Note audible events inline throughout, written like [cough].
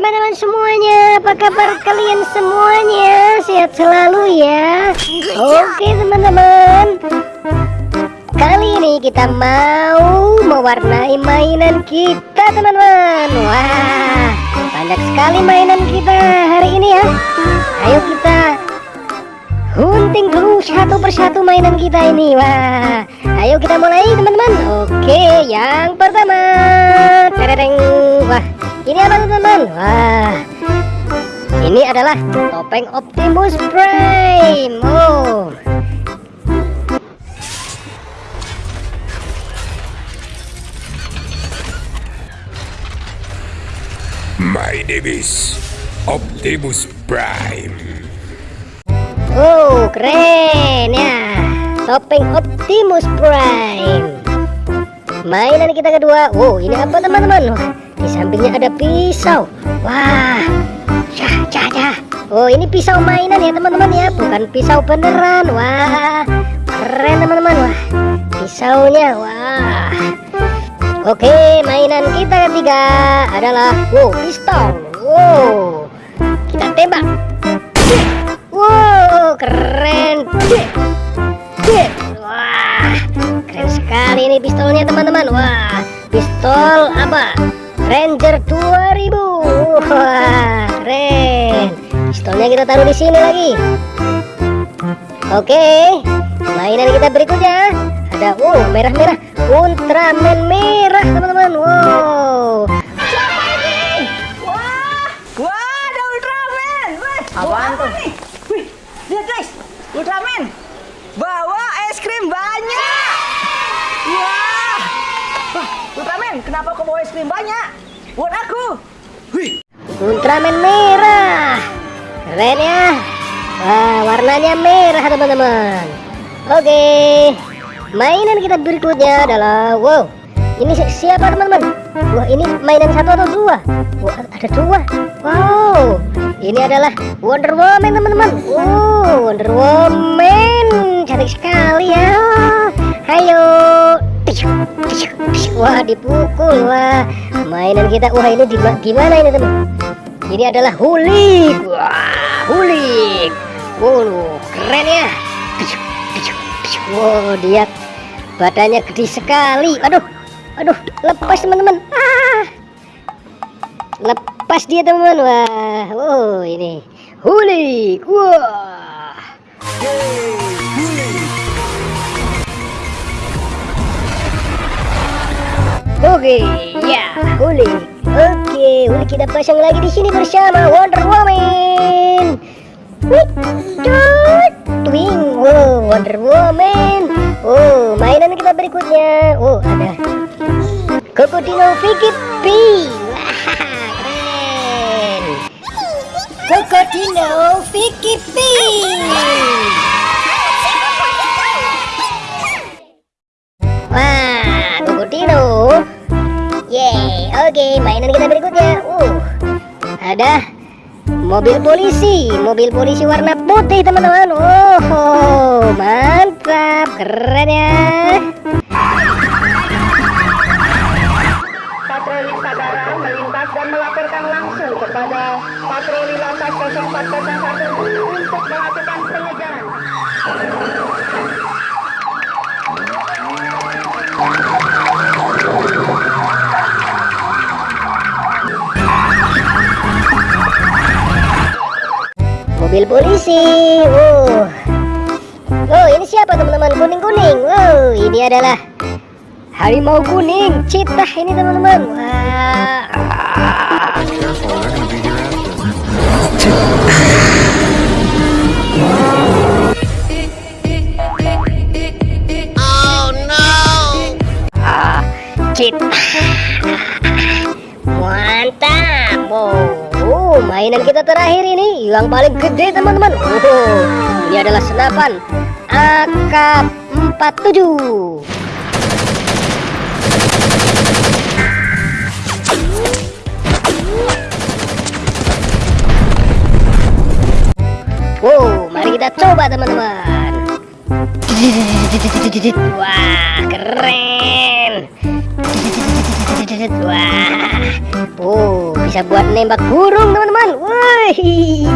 teman-teman semuanya Apa kabar kalian semuanya? Sehat selalu ya. Oke teman-teman. Kali ini kita mau Mewarnai mainan kita teman-teman. Wah Banyak sekali mainan kita hari ini ya. Ayo kita Hunting dulu satu persatu mainan kita ini. Wah Ayo kita mulai teman-teman. Oke yang pertama. Tereng Wah ini apa teman-teman? Wah, ini adalah topeng Optimus Prime. Oh. My name is Optimus Prime. Oh, keren ya. Topeng Optimus Prime. Mainan kita kedua. Wow, ini apa teman-teman? Di sampingnya ada pisau. Wah, cah, cah, cah. Oh, ini pisau mainan ya teman-teman ya, bukan pisau beneran. Wah, keren teman-teman. Wah, pisaunya. Wah. Oke, mainan kita ketiga adalah wow, pistol. Wow, kita tembak. Teman-teman. Wah, pistol apa? Ranger 2000 wah keren. Pistolnya kita taruh di sini lagi. Oke mainan kita berikutnya. Ada oh merah-merah. Ultraman merah teman-teman. Wow. Wah wah ada Ultraman. Wah apaan tuh nih wih lihat guys Ultraman bawa es krim banyak wah wah Ultraman kenapa kau bawa es krim banyak buat aku. Wih. Ultraman merah. Keren ya. Wah, warnanya merah teman-teman. Oke. Mainan kita berikutnya adalah wow. Ini siapa teman-teman? Wah, ini mainan satu atau dua? Wah, ada dua. Wow. Ini adalah Wonder Woman teman-teman. Wow, Wonder Woman. Cantik sekali ya. Ayo. Wah, dipukul. Wah, mainan kita wah ini gimana ini teman? Ini adalah hulik. Wah hulik. Wow keren ya. Wow dia badannya gede sekali. Aduh aduh lepas teman-teman. Ah. Lepas dia teman-teman. Wah oh ini hulik. Wah Oke, ya, Uli. Oke, Uli kita pasang lagi di sini bersama Wonder Woman. Twing, wow, Wonder Woman. Oh, mainan kita berikutnya. Oh, ada Crocodile Vicky P. Wah, keren. Crocodile Vicky P. Oke, mainan kita berikutnya. Uh, ada mobil polisi, mobil polisi warna putih teman-teman. Oh, mantap, keren ya. Patroli Sagara melintas dan melaporkan langsung kepada patroli lantas 0401 untuk melakukan pengejaran. Mobil polisi. Oh, oh ini siapa teman-teman kuning-kuning? Oh, ini adalah harimau kuning, citah ini teman-teman. Wah. Oh no. Ah, citah. Mantap. Mainan kita terakhir ini yang paling gede teman-teman. Oh, ini adalah senapan AK-47 Wow, mari kita coba teman-teman. Wah, keren Wah, oh, bisa buat nembak burung teman-teman. Wih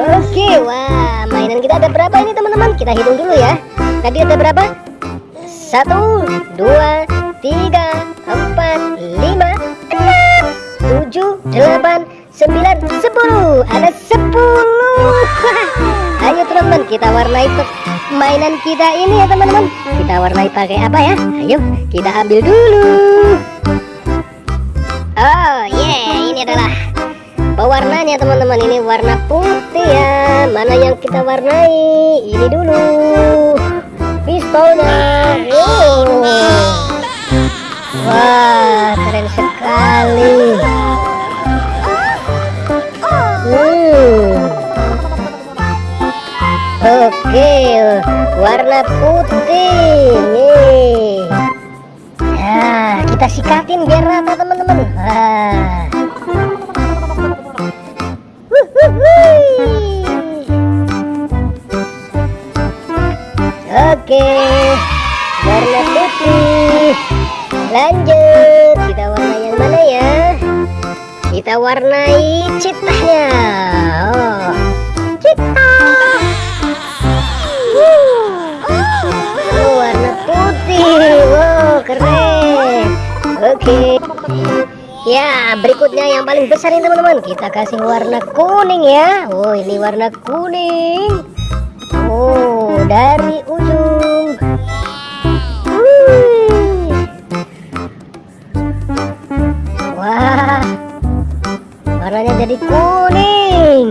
Oke wah mainan kita ada berapa ini teman-teman? Kita hitung dulu ya. Tadi ada berapa? Satu Dua Tiga Empat Lima Enam Tujuh Delapan Sembilan Sepuluh. Ada sepuluh. [laughs] Ayo teman-teman kita warnai mainan kita ini ya teman-teman. Kita warnai pakai apa ya? Ayo kita ambil dulu Oh yeah, ini adalah pewarnanya teman-teman. Ini warna putih ya. Mana yang kita warnai? Ini dulu. Pistolnya. Oh. Wah, keren sekali. Hmm. Oke, warna putih. Nih. Kita sikatin biar rata teman-teman. Oke, warna putih. Lanjut, kita warna yang mana ya? Kita warnai citahnya. Oh, citah. Ya, berikutnya yang paling besar ini teman-teman. Kita kasih warna kuning ya. Oh, ini warna kuning. Oh, dari ujung. Wah. Warnanya jadi kuning.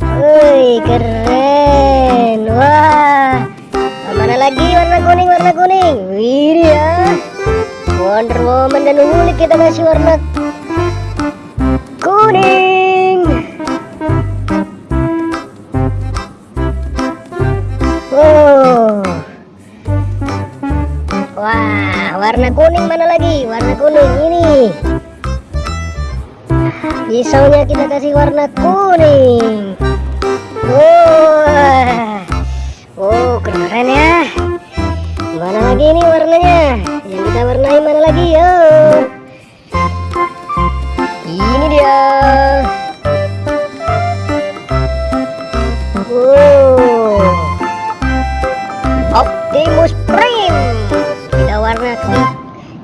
Wih, keren. Wah. Mana lagi warna kuning, warna kuning. Wih. Wonder Woman dan Wulik kita kasih warna kuning. Oh. Wah, warna kuning mana lagi? Warna kuning ini. Pisaunya kita kasih warna kuning. Wah. Oh, keren ya. Mana lagi ini warnanya? Yang kita warnai mana lagi? Yo. Ini dia. Oh. Optimus Prime. Kita warna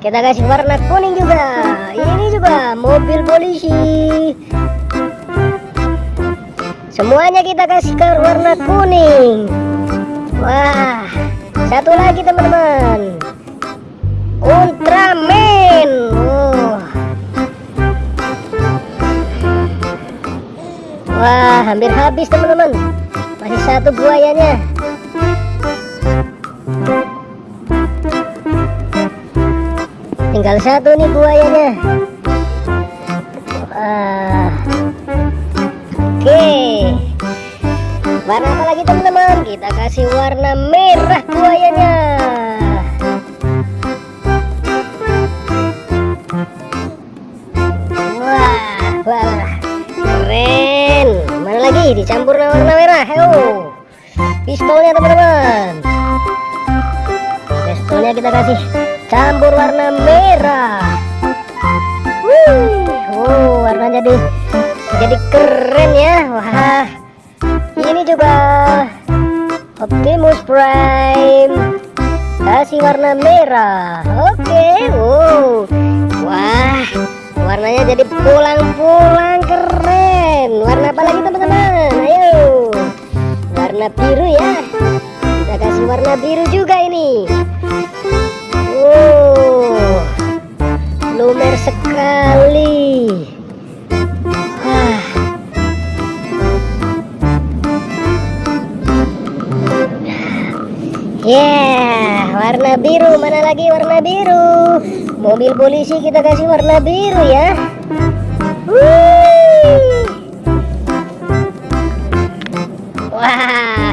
kita kasih warna kuning juga. Ini juga mobil polisi. Semuanya kita kasih ke warna kuning. Wah, satu lagi teman-teman. Ultraman. Oh. Wah, hampir habis teman-teman. Masih satu buayanya. Tinggal satu nih buayanya. Wah. Oke. Warna apa lagi teman-teman? Kita kasih warna merah buayanya. Kasih campur warna merah. Wih, wow, warna jadi jadi keren ya. Wah, ini juga Optimus Prime. Kasih warna merah. Oke wow. Wah warnanya jadi pulang-pulang keren. Warna apa lagi teman-teman? Ayo. Warna biru ya. Kita kasih warna biru juga ini lumer sekali Wah. Yeah, warna biru. Mana lagi warna biru? Mobil polisi kita kasih warna biru ya. Wih. Wah,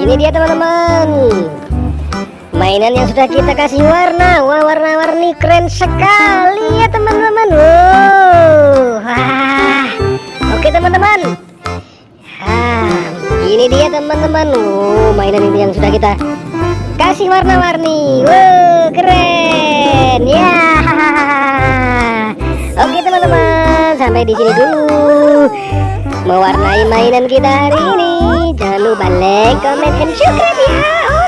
ini dia teman-teman. Mainan yang sudah kita kasih warna. Wah, warna-warni keren sekali ya teman-teman. Wow. Wah. Oke teman-teman. Ah, ini dia teman-teman. Oh, mainan ini yang sudah kita kasih warna-warni. Wow, keren. Ya. Oke teman-teman. sampai di sini dulu mewarnai mainan kita hari ini jangan lupa like comment and subscribe ya